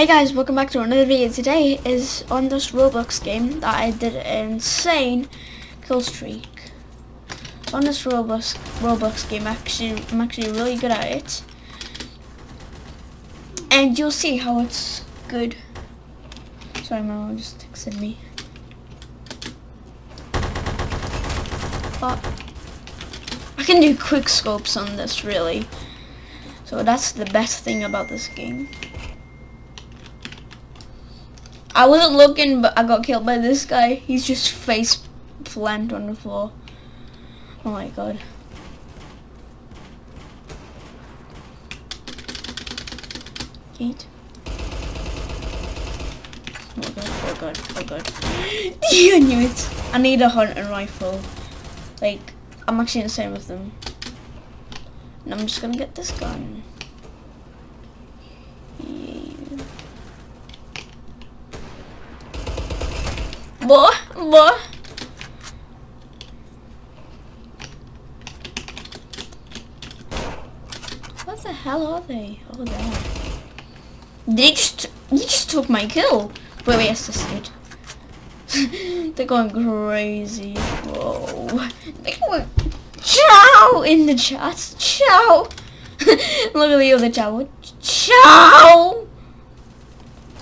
Hey guys, welcome back to another video. Today is on this Roblox game that I did an insane kill streak. On this Roblox Roblox game, actually, I'm actually really good at it, and you'll see how it's good. Sorry, my mom just texted me. But I can do quick scopes on this, really. So that's the best thing about this game. I wasn't looking, but I got killed by this guy. He's just face plant on the floor. Oh my god. Eat. Oh god, oh god, oh god. I knew it. I need a hunting rifle. Like, I'm actually insane with them. And I'm just gonna get this gun. What? What? What the hell are they? Oh. They just, you just took my kill. Wait, wait, assisted. They're going crazy. Whoa. They were Ciao in the chat. Ciao. Look at the other chat. Ciao.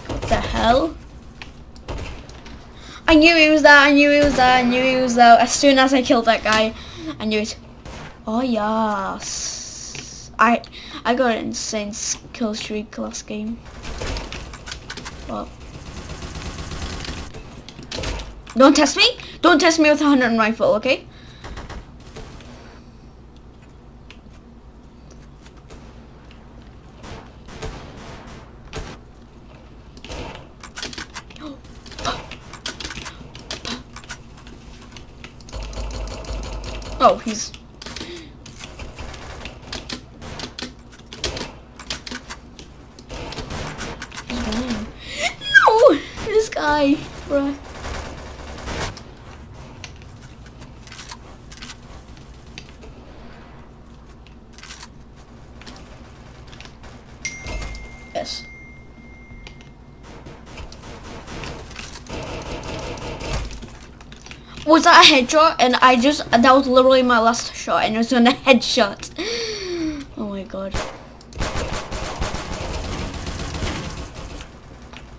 What the hell? I knew he was there, I knew he was there, I knew he was there. As soon as I killed that guy, I knew it. Oh yes. I I got an insane kill streak last game. Well. Don't test me! Don't test me with a hundred rifle, okay? Oh, he's... No! Guy, bruh. Yes. was that a headshot? And I just, that was literally my last shot and it was on a headshot. Oh my god.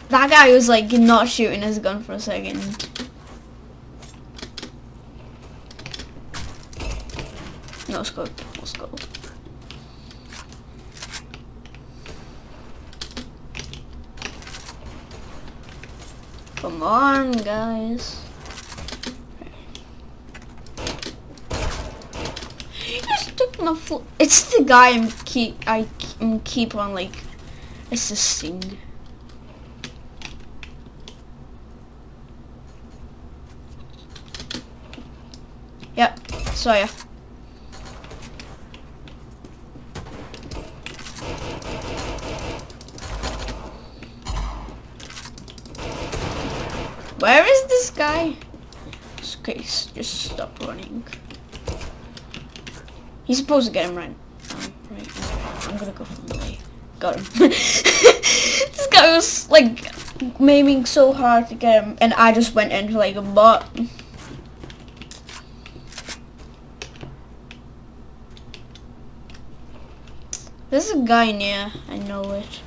That guy was like not shooting his gun for a second. No scope, no scope. Come on, guys. It's the guy I'm keep I keep on like assisting. Saw ya. Where is this guy? Okay, just stop running. He's supposed to get him right. Right. I'm gonna go from the way. Got him. this guy was like maiming so hard to get him, and I just went into like a bot. There's a guy near. I know it.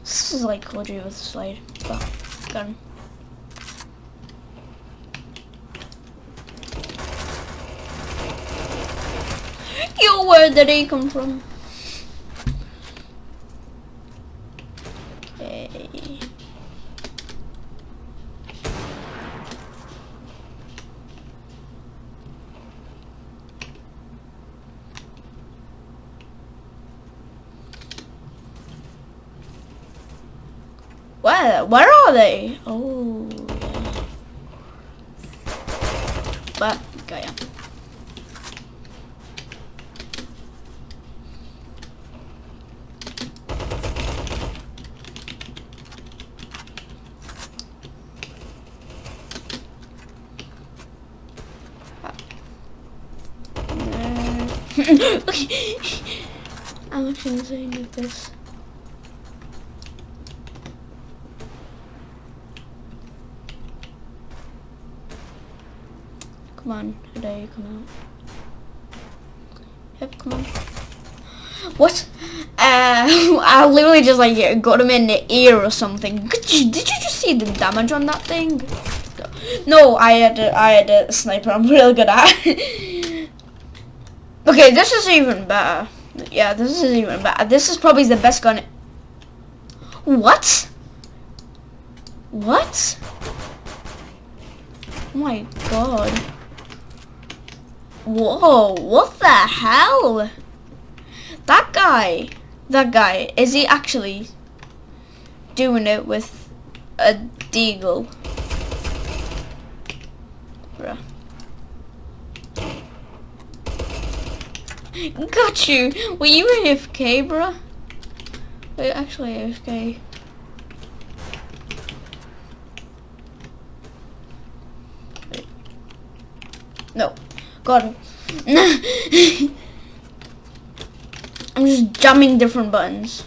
This is like Codry with a slide. Oh, got him. Yo, where did he come from? Okay. Where? Where are they? Oh. But, okay, yeah. I'm actually insane with this. Come on, today, come out. Yep, come on. What? Uh, I literally just like got him in the ear or something. Did you, did you just see the damage on that thing? No, I had a, I had a sniper. I'm really good at. okay, this is even better. Yeah, this is even better. This is probably the best gun. What? What? Oh my god. Whoa, what the hell? That guy, that guy, is he actually doing it with a deagle? Bruh. Got you! Were you AFK, bruh? Wait, actually AFK. Wait. No. Got him. I'm just jamming different buttons.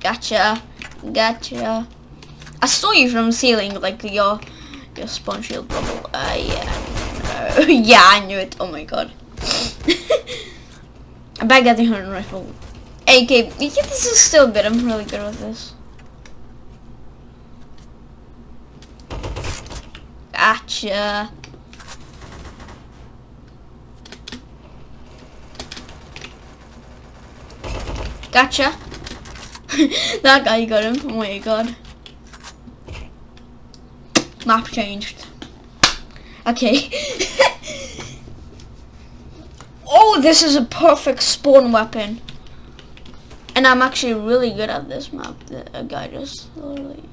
Gotcha. Gotcha. I saw you from the ceiling, like your your spawn shield bubble. Uh, yeah. Uh, yeah, I knew it. Oh my god. I'm the hunting rifle. AK. Yeah, this is still good. I'm really good with this. Gotcha. Gotcha. that guy got him. Oh my god. Map changed. Okay. oh, this is a perfect spawn weapon. And I'm actually really good at this map. The guy just literally?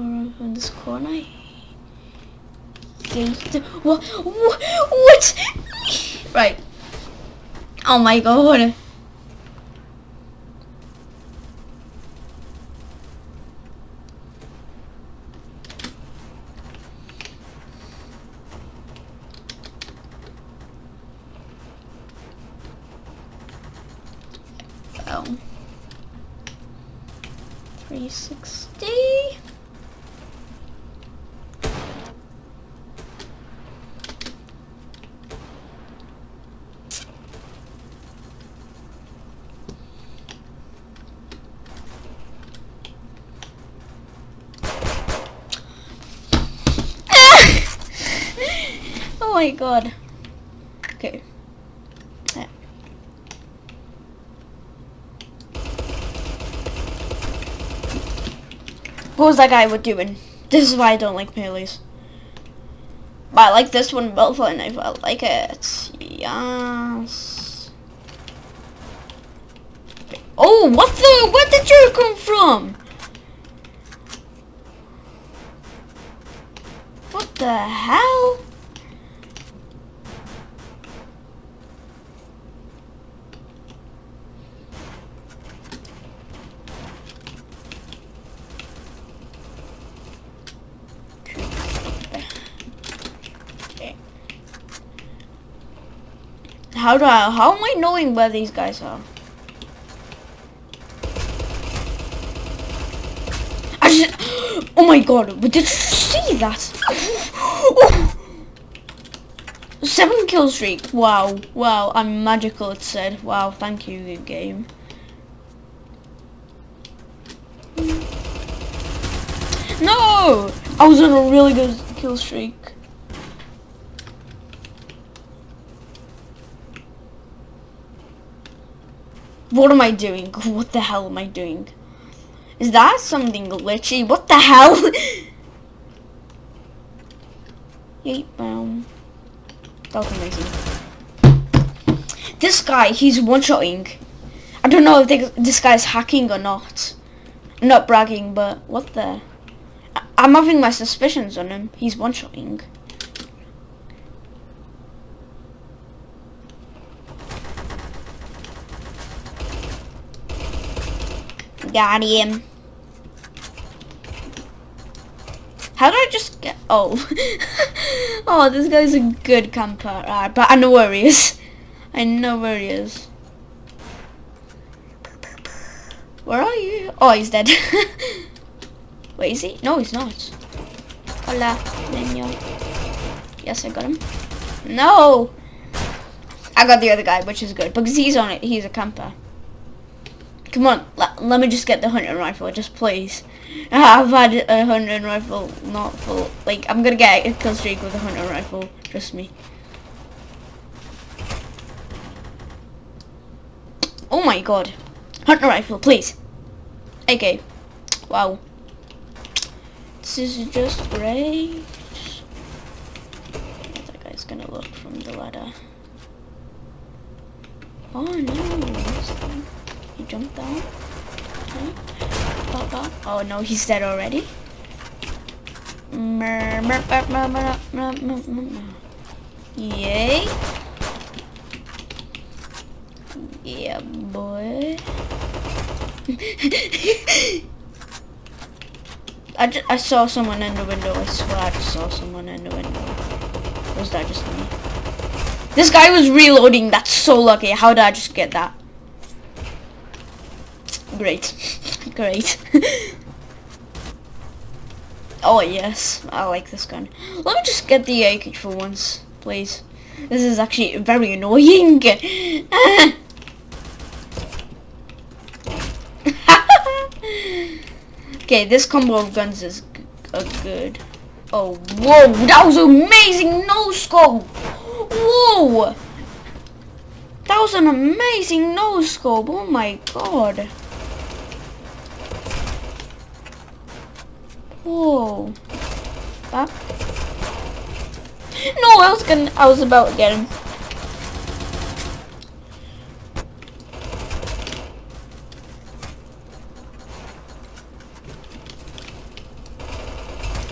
In this corner gate. What? What? Right. Oh my god. Oh. 360. My god. Okay. What was that guy with doing? This is why I don't like melees. But I like this one both and I like it. Yes. Oh, what the? Where did you come from? What the hell? How do I, how am I knowing where these guys are? I just, oh my god, did you see that? oh. Seven kill streak, wow, wow, I'm magical it said. Wow, thank you game. No! I was on a really good kill streak. What am I doing? What the hell am I doing? Is that something glitchy? What the hell? Yeet, boom. That was amazing. This guy, he's one-shotting. I don't know if they, this guy's hacking or not. I'm not bragging, but what the... I'm having my suspicions on him. He's one-shotting. Got him. How do I just get... Oh. oh, this guy's a good camper. Right, uh, but I know where he is. I know where he is. Where are you? Oh, he's dead. Wait, is he? No, he's not. Hola, niño. Yes, I got him. No! I got the other guy, which is good, because he's on it. He's a camper. Come on, let, let me just get the hunting rifle, just please. I've had a hunting rifle, not full. Like, I'm gonna get a kill streak with a hunting rifle, trust me. Oh my god. Hunting rifle, please. Okay. Wow. This is just great. That guy's gonna look from the ladder. Oh no. He jumped down. Okay. Oh no, he's dead already. Yay. Yeah, boy. I, I saw someone in the window. I swear I just saw someone in the window. Was that just me? This guy was reloading. That's so lucky. How did I just get that? Great. Great. oh yes, I like this gun. Let me just get the AK for once, please. This is actually very annoying. okay, this combo of guns is good. Oh, whoa, that was amazing no scope. Whoa. That was an amazing no scope. Oh my god. Whoa. Back. No, I was gonna, I was about to get him.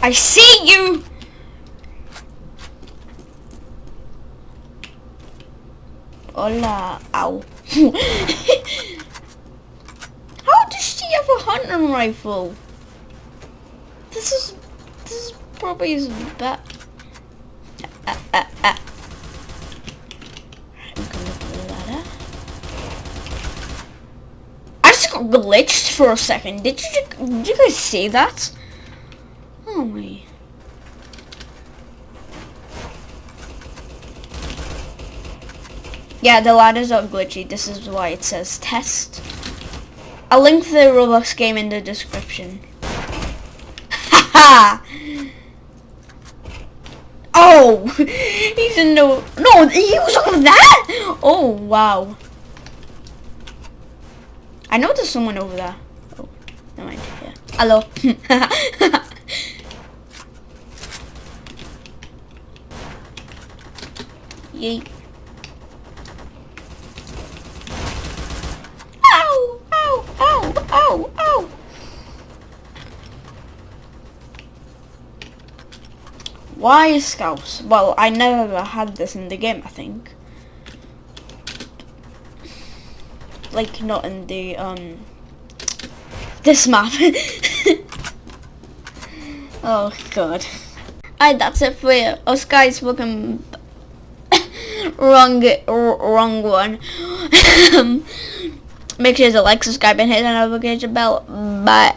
I see you! Hola. Ow. How does she have a hunting rifle? This is this is probably his bad. Ladder. I just got glitched for a second. Did you did you guys see that? Oh my. Yeah, the ladders are glitchy. This is why it says test. I'll link the Roblox game in the description. He's in the... No, he was on that? Oh, wow. I know there's someone over there. Oh, never mind. Yeah. Hello. Yay. Ow! Ow! Ow! Ow! Ow! Why is scouts? Well, I never had this in the game, I think. Like, not in the, um, this map. oh, God. Alright, that's it for you. Us guys, welcome. wrong, wrong one. Make sure to like, subscribe, and hit the notification bell. Bye.